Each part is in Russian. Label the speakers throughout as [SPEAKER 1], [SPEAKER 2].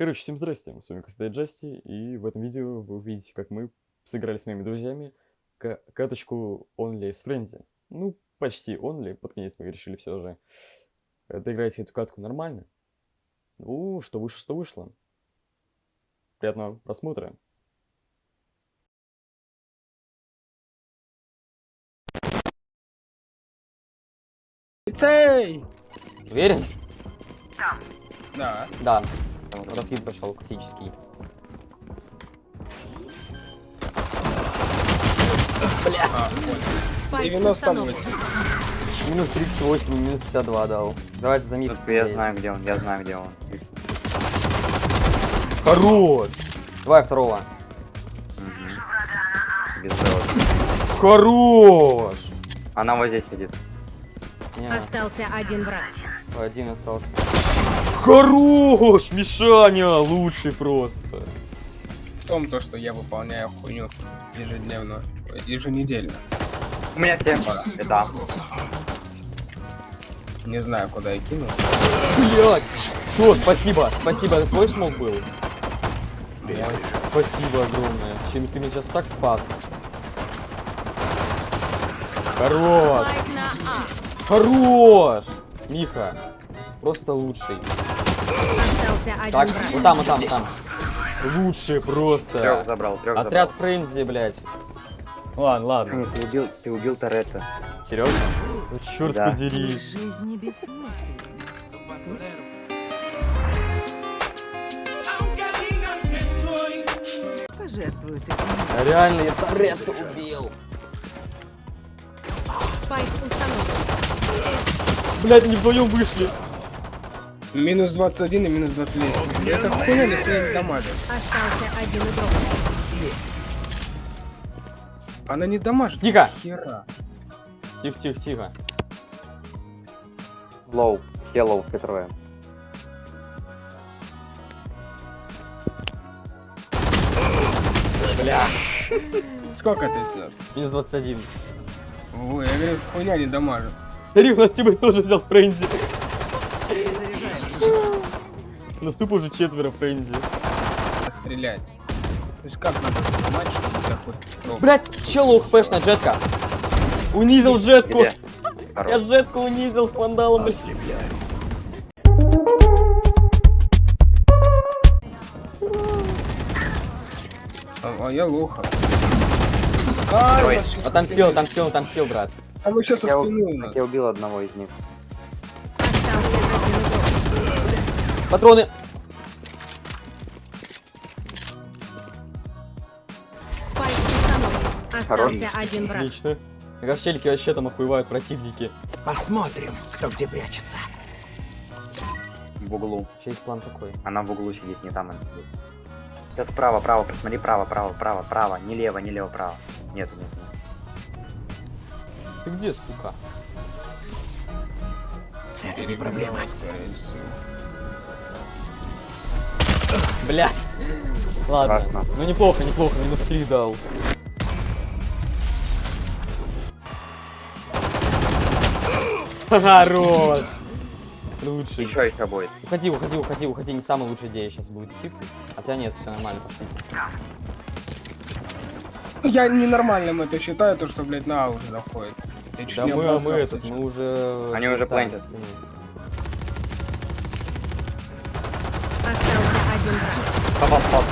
[SPEAKER 1] Короче, всем здрасте, с вами Костай Джасти, и в этом видео вы увидите, как мы сыграли с моими друзьями к каточку Only с Френзи. Ну, почти Only, под конец мы решили все же доиграть эту катку нормально. Ну, что вышло, что вышло. Приятного просмотра.
[SPEAKER 2] Цей!
[SPEAKER 1] Уверен?
[SPEAKER 2] Да.
[SPEAKER 1] Да. Раскид пошел классический.
[SPEAKER 3] Спайк
[SPEAKER 2] 98.
[SPEAKER 3] установлен.
[SPEAKER 1] Минус 38, минус 52 дал. Давайте за миг.
[SPEAKER 4] Я знаю, где он, я знаю, где он.
[SPEAKER 1] Хорош! Давай второго.
[SPEAKER 4] Без.
[SPEAKER 1] Хорош!
[SPEAKER 4] Она вот здесь сидит.
[SPEAKER 1] Не,
[SPEAKER 3] Остался один враг.
[SPEAKER 1] один остался. Хорош! Мишаня! Лучший просто.
[SPEAKER 2] В том, то, что я выполняю хуйню ежедневно, еженедельно.
[SPEAKER 4] У меня всем да.
[SPEAKER 2] Не знаю, куда я кинул.
[SPEAKER 1] Блять! Все, спасибо, спасибо. Твой смог был? Спасибо огромное. Чем ты меня сейчас так спас? Хорош!
[SPEAKER 3] А.
[SPEAKER 1] Хорош! Миха, просто лучший.
[SPEAKER 3] Остался один
[SPEAKER 1] Так,
[SPEAKER 3] враг.
[SPEAKER 1] вот там, вот там, там. Лучший
[SPEAKER 4] Трех
[SPEAKER 1] просто.
[SPEAKER 4] забрал, трех
[SPEAKER 1] Отряд Френзи, блядь. Ладно, ладно.
[SPEAKER 4] Ты убил, ты убил Торетто.
[SPEAKER 1] Серьезно? Ну, черт
[SPEAKER 4] Да.
[SPEAKER 1] подери.
[SPEAKER 3] Жизнь бессмысленна. Пожертвуют этим.
[SPEAKER 1] А Реально, я Торетто убил.
[SPEAKER 3] Спайк установлен.
[SPEAKER 1] Блядь, они вдвоем вышли.
[SPEAKER 2] Минус 21 и минус 29. Это хуйня ни хуя не дамажит.
[SPEAKER 3] Остался один игрок.
[SPEAKER 2] Она не дамажит.
[SPEAKER 1] Тихо.
[SPEAKER 2] Хера.
[SPEAKER 1] Тихо, тихо, тихо.
[SPEAKER 4] Лоу, хеллоу, трое.
[SPEAKER 1] Бля.
[SPEAKER 2] Сколько ты снес?
[SPEAKER 1] Минус 21.
[SPEAKER 2] Ой, я говорю, хуйня не дамажит.
[SPEAKER 1] У нас тебе тоже взял Френзи. Наступа уже четверо Френзи.
[SPEAKER 2] Стрелять. То есть как надо понимать, чтобы так вот... ну,
[SPEAKER 1] Блять, чел лоу-хпшная джетка. Унизил джетку. Я джетку унизил с вандалом, блядь.
[SPEAKER 2] А, а я лоха. А, это щас
[SPEAKER 1] Отомстил,
[SPEAKER 2] спину.
[SPEAKER 1] отомстил, отомстил, брат.
[SPEAKER 2] А мы сейчас
[SPEAKER 4] Я, я убил одного из них.
[SPEAKER 1] Патроны.
[SPEAKER 3] Спайк. Остался
[SPEAKER 4] Хорош.
[SPEAKER 3] один враг.
[SPEAKER 1] Отлично. Как челики вообще там охуевают противники.
[SPEAKER 5] Посмотрим, кто где прячется.
[SPEAKER 4] В углу.
[SPEAKER 1] Есть план такой.
[SPEAKER 4] Она в углу сидит, не там она сидит. Сейчас право, право, посмотри, право, право, право, право. Не лево, не лево, право. Нет, нет, нет.
[SPEAKER 1] Ты где, сука?
[SPEAKER 5] Это не проблема.
[SPEAKER 1] Бля. Ладно.
[SPEAKER 4] Страшно.
[SPEAKER 1] Ну неплохо, неплохо, минус 3 дал. Хорош. Лучший.
[SPEAKER 4] Еще еще будет.
[SPEAKER 1] Уходи, уходи, уходи, уходи. Не самая лучшая идея сейчас будет идти. Хотя нет, все нормально, пошли.
[SPEAKER 2] Я ненормальным это считаю, то что, блядь, на А уже заходит.
[SPEAKER 1] Да мы, а мы этот, мы уже...
[SPEAKER 4] Они уже
[SPEAKER 1] слетаем
[SPEAKER 4] плентят.
[SPEAKER 1] с линии.
[SPEAKER 3] Остался один враг.
[SPEAKER 4] Попал, попал, Сань,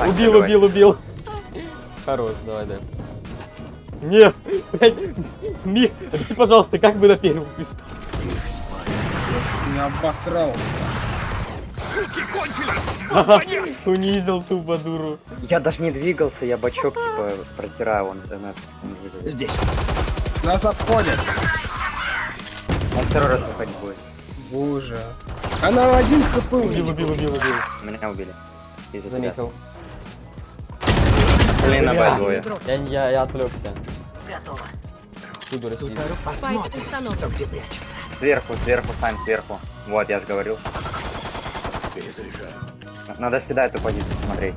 [SPEAKER 1] Убил, убил, убил. Хорош, давай, да. Не, блядь, Ми, объясни, пожалуйста, как бы на первом пистоле?
[SPEAKER 2] Не обосрал.
[SPEAKER 1] Унизил тупо дуру.
[SPEAKER 4] Я даже не двигался, я бачок типа протираю, он он выживет.
[SPEAKER 5] Здесь.
[SPEAKER 2] Нас обходят.
[SPEAKER 4] Он второй раз выходить будет.
[SPEAKER 2] Боже. Она один хп у
[SPEAKER 1] Убил, убил, убил, убил.
[SPEAKER 4] Меня убили. Из-за тебя.
[SPEAKER 1] Заметил.
[SPEAKER 4] Блин, на
[SPEAKER 1] Бля.
[SPEAKER 4] Б двое.
[SPEAKER 1] Я, я, я отвлекся. Туду России.
[SPEAKER 3] Спайк
[SPEAKER 5] Посмотрим, кто где прячется.
[SPEAKER 4] Сверху, сверху, Сань, сверху. Вот, я же говорил. Надо всегда эту позицию смотреть.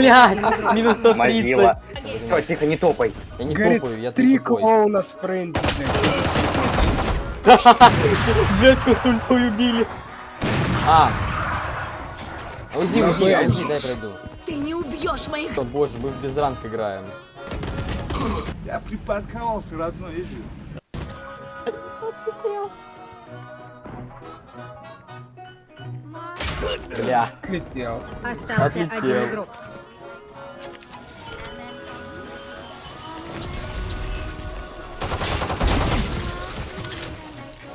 [SPEAKER 1] Блядь, минус 130.
[SPEAKER 4] Могила. Тихо, не топай.
[SPEAKER 1] Я не
[SPEAKER 2] Говорит,
[SPEAKER 1] топаю, я
[SPEAKER 2] Три клоуна с френди.
[SPEAKER 1] Джетку с ультой убили. А. Уйди, уйди, уйди, дай пройду.
[SPEAKER 3] Ты не убьешь моих...
[SPEAKER 1] О, боже, мы без ранг играем.
[SPEAKER 6] Я припарковался, родной, езжи.
[SPEAKER 1] Бля.
[SPEAKER 2] Отлетел.
[SPEAKER 3] Остался
[SPEAKER 1] Отлетел.
[SPEAKER 3] один игрок.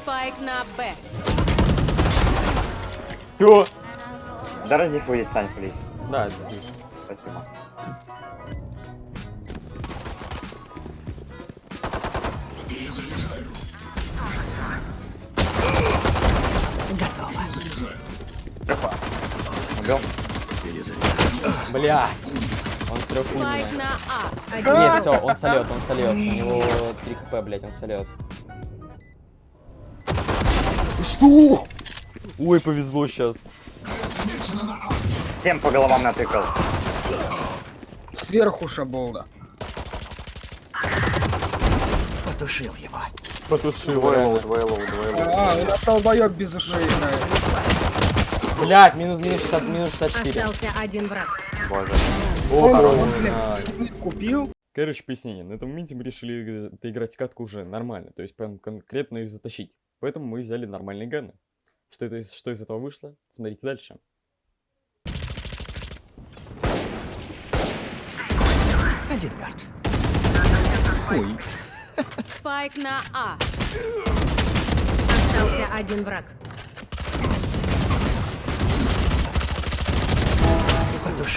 [SPEAKER 3] Спайк на Б.
[SPEAKER 1] Чё?
[SPEAKER 4] Да ради выйдет, Сань, плиз.
[SPEAKER 1] Да, здесь.
[SPEAKER 4] Спасибо.
[SPEAKER 5] Готово.
[SPEAKER 4] Убил?
[SPEAKER 1] Бля. Он с трех
[SPEAKER 3] Спайк
[SPEAKER 1] уровней.
[SPEAKER 3] на А. Один
[SPEAKER 1] Нет, все, он солет, он солет. У него 3 хп, блять, он солит. Что? Ой, повезло сейчас.
[SPEAKER 4] Всем по головам натыкал.
[SPEAKER 2] Сверху шаболда.
[SPEAKER 5] Потушил его.
[SPEAKER 1] Потушил.
[SPEAKER 4] Двое
[SPEAKER 1] реально.
[SPEAKER 4] low, двое low, двое low.
[SPEAKER 2] А, у нас долбоёб без ушей.
[SPEAKER 1] Блять, минус, минус 60, минус 64.
[SPEAKER 3] Остался один враг.
[SPEAKER 4] Боже.
[SPEAKER 1] О,
[SPEAKER 2] скиллит купил.
[SPEAKER 1] Короче, пояснение. На этом моменте мы решили э, играть катку уже нормально, то есть прям конкретно их затащить. Поэтому мы взяли нормальные ганы. Что, это, из- что из этого вышло? Смотрите дальше.
[SPEAKER 5] Один мертв.
[SPEAKER 3] Спайк на А. Остался один враг.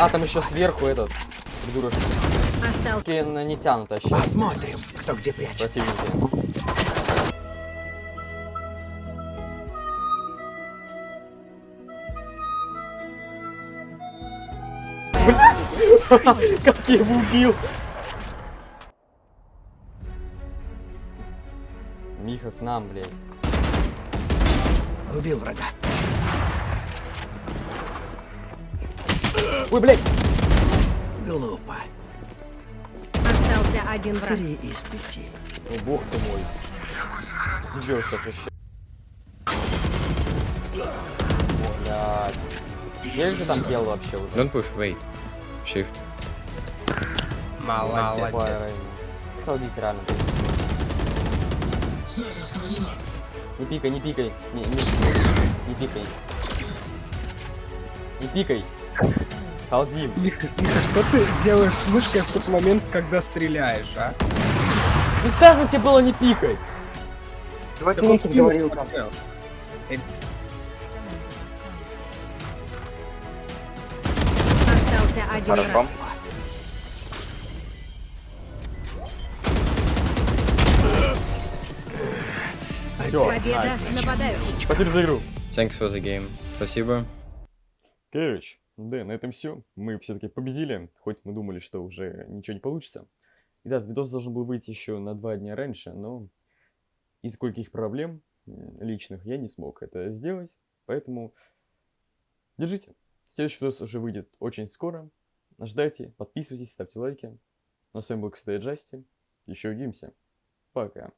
[SPEAKER 1] А, там еще сверху этот.
[SPEAKER 3] Остался...
[SPEAKER 1] На- не тянут вообще.
[SPEAKER 5] Посмотрим, кто где прячется.
[SPEAKER 1] Противники. Как я его убил? Миха, к нам, блядь.
[SPEAKER 5] Убил врага.
[SPEAKER 1] Ой, блядь!
[SPEAKER 5] Глупо.
[SPEAKER 3] Остался один враг.
[SPEAKER 5] Три из пяти.
[SPEAKER 1] О, бог ты мой. Убил сейчас вообще. Блядь. Есть же там дело вообще уже?
[SPEAKER 7] Don't push, wait. Shift.
[SPEAKER 2] Молодец.
[SPEAKER 1] Сходите реально. Не пикай, не пикай. Не, не, не пикай. Не пикай. Халдим.
[SPEAKER 2] Миха, Миха, что ты делаешь с мышкой в тот момент, когда стреляешь, а?
[SPEAKER 1] Сказано тебе было не пикать.
[SPEAKER 2] Так
[SPEAKER 4] ты
[SPEAKER 2] спину
[SPEAKER 4] говорил там?
[SPEAKER 3] Остался один
[SPEAKER 4] Хорошо.
[SPEAKER 3] враг.
[SPEAKER 1] Все.
[SPEAKER 3] Победа нападающих.
[SPEAKER 1] Спасибо за игру.
[SPEAKER 7] Thanks for the game. Спасибо.
[SPEAKER 1] Короче, да, на этом все. Мы все-таки победили, хоть мы думали, что уже ничего не получится. И да, видос должен был выйти еще на два дня раньше, но из кое-каких проблем м, личных я не смог это сделать. Поэтому держите. Следующий видос уже выйдет очень скоро. Ждайте, подписывайтесь, ставьте лайки. Ну а с вами был, кстати, Джасти. Еще увидимся. Пока.